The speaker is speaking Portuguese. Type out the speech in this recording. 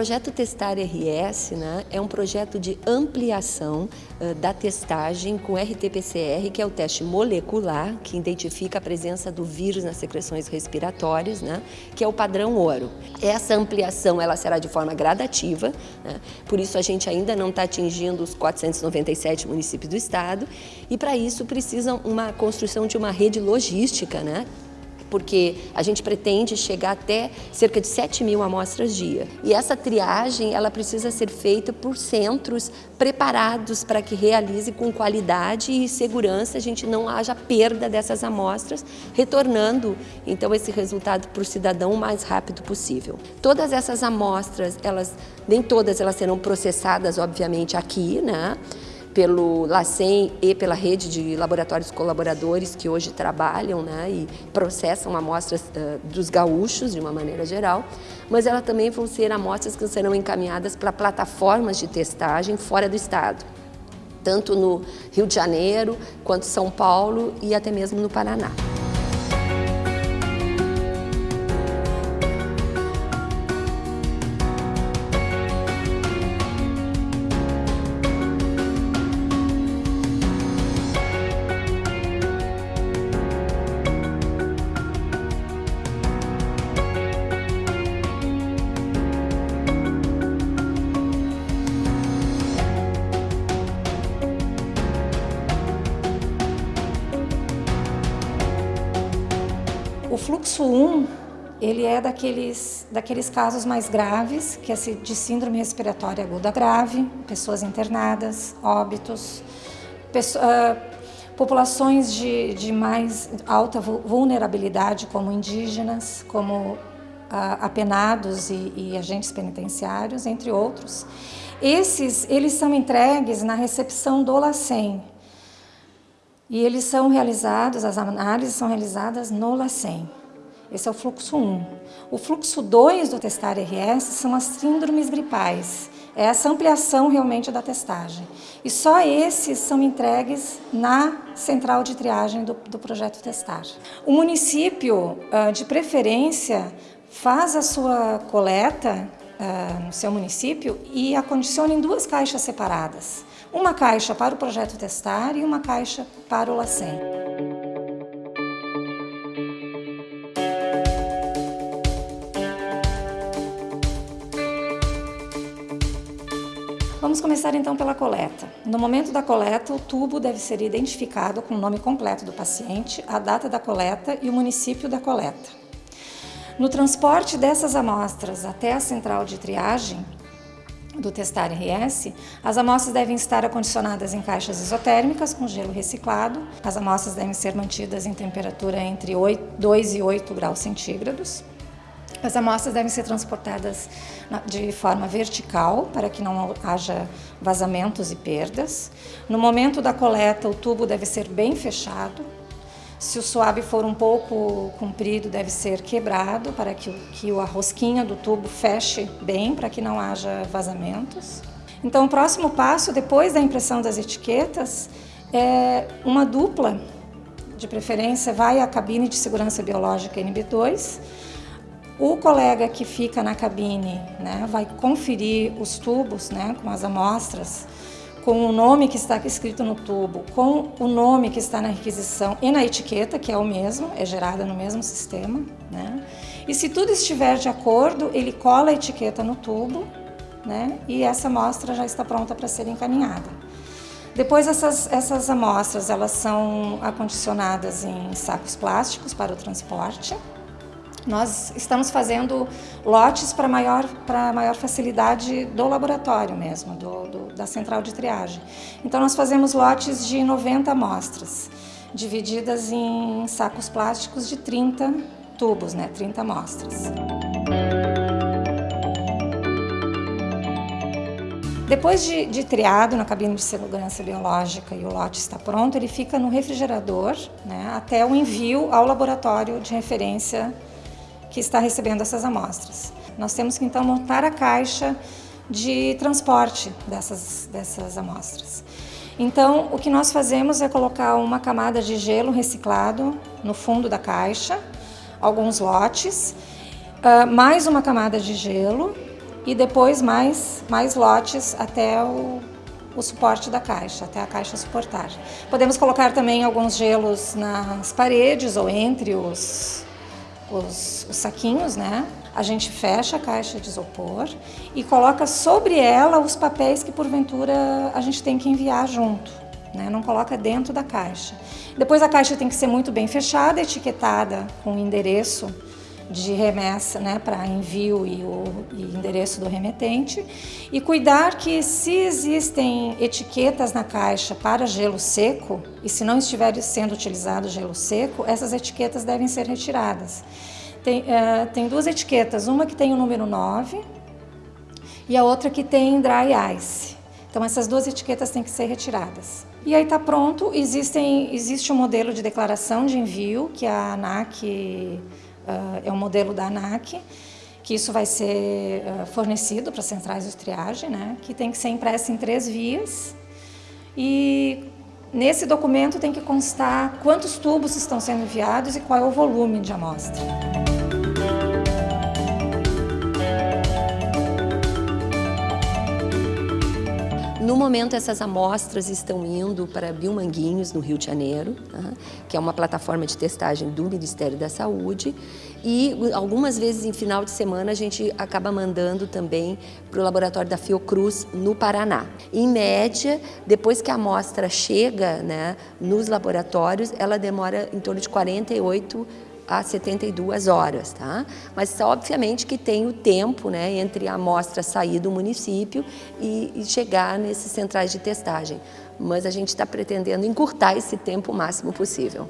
projeto Testar RS né, é um projeto de ampliação uh, da testagem com RT-PCR, que é o teste molecular, que identifica a presença do vírus nas secreções respiratórias, né, que é o padrão ouro. Essa ampliação ela será de forma gradativa, né, por isso a gente ainda não está atingindo os 497 municípios do estado, e para isso precisam uma construção de uma rede logística, né, porque a gente pretende chegar até cerca de 7 mil amostras dia. E essa triagem ela precisa ser feita por centros preparados para que realize com qualidade e segurança, a gente não haja perda dessas amostras, retornando então esse resultado para o cidadão o mais rápido possível. Todas essas amostras, elas nem todas elas serão processadas, obviamente, aqui, né? Pelo LACEN e pela rede de laboratórios colaboradores que hoje trabalham né, e processam amostras uh, dos gaúchos de uma maneira geral, mas elas também vão ser amostras que serão encaminhadas para plataformas de testagem fora do estado, tanto no Rio de Janeiro, quanto São Paulo e até mesmo no Paraná. O fluxo 1, ele é daqueles, daqueles casos mais graves, que é de síndrome respiratória aguda grave, pessoas internadas, óbitos, uh, populações de, de mais alta vulnerabilidade, como indígenas, como uh, apenados e, e agentes penitenciários, entre outros. Esses, eles são entregues na recepção do LACEN, e eles são realizados, as análises são realizadas no LACEN. Esse é o fluxo 1. O fluxo 2 do testar RS são as síndromes gripais. É essa ampliação realmente da testagem. E só esses são entregues na central de triagem do, do projeto Testar. O município, ah, de preferência, faz a sua coleta uh, no seu município e acondiciona em duas caixas separadas. Uma caixa para o projeto Testar e uma caixa para o LACEN. Vamos começar então pela coleta. No momento da coleta, o tubo deve ser identificado com o nome completo do paciente, a data da coleta e o município da coleta. No transporte dessas amostras até a central de triagem do Testar RS, as amostras devem estar acondicionadas em caixas isotérmicas com gelo reciclado. As amostras devem ser mantidas em temperatura entre 8, 2 e 8 graus centígrados. As amostras devem ser transportadas de forma vertical para que não haja vazamentos e perdas. No momento da coleta, o tubo deve ser bem fechado, se o suave for um pouco comprido, deve ser quebrado para que, que a rosquinha do tubo feche bem, para que não haja vazamentos. Então, o próximo passo, depois da impressão das etiquetas, é uma dupla, de preferência, vai à cabine de segurança biológica NB2, o colega que fica na cabine né, vai conferir os tubos né, com as amostras com o nome que está escrito no tubo, com o nome que está na requisição e na etiqueta, que é o mesmo, é gerada no mesmo sistema. Né? E se tudo estiver de acordo, ele cola a etiqueta no tubo né? e essa amostra já está pronta para ser encaminhada. Depois essas, essas amostras elas são acondicionadas em sacos plásticos para o transporte. Nós estamos fazendo lotes para maior, para maior facilidade do laboratório mesmo, do, do, da central de triagem. Então nós fazemos lotes de 90 amostras, divididas em sacos plásticos de 30 tubos, né, 30 amostras. Depois de, de, triado na cabine de segurança biológica e o lote está pronto, ele fica no refrigerador né, até o envio ao laboratório de referência que está recebendo essas amostras. Nós temos que então montar a caixa de transporte dessas, dessas amostras. Então, o que nós fazemos é colocar uma camada de gelo reciclado no fundo da caixa, alguns lotes, uh, mais uma camada de gelo e depois mais, mais lotes até o, o suporte da caixa, até a caixa suportar. Podemos colocar também alguns gelos nas paredes ou entre os, os, os saquinhos, né? A gente fecha a caixa de isopor e coloca sobre ela os papéis que porventura a gente tem que enviar junto. Né? Não coloca dentro da caixa. Depois a caixa tem que ser muito bem fechada, etiquetada com o endereço de remessa né, para envio e o e endereço do remetente e cuidar que se existem etiquetas na caixa para gelo seco e se não estiver sendo utilizado gelo seco, essas etiquetas devem ser retiradas. Tem, uh, tem duas etiquetas, uma que tem o número 9 e a outra que tem dry ice. Então essas duas etiquetas têm que ser retiradas. E aí está pronto, Existem, existe um modelo de declaração de envio que a ANAC, uh, é um modelo da ANAC, que isso vai ser uh, fornecido para centrais de triagem, né, que tem que ser impresso em três vias. E nesse documento tem que constar quantos tubos estão sendo enviados e qual é o volume de amostra. No momento, essas amostras estão indo para Biomanguinhos, no Rio de Janeiro, que é uma plataforma de testagem do Ministério da Saúde. E algumas vezes, em final de semana, a gente acaba mandando também para o laboratório da Fiocruz, no Paraná. Em média, depois que a amostra chega né, nos laboratórios, ela demora em torno de 48 a 72 horas, tá? Mas obviamente que tem o tempo, né, entre a amostra sair do município e, e chegar nesses centrais de testagem. Mas a gente está pretendendo encurtar esse tempo o máximo possível.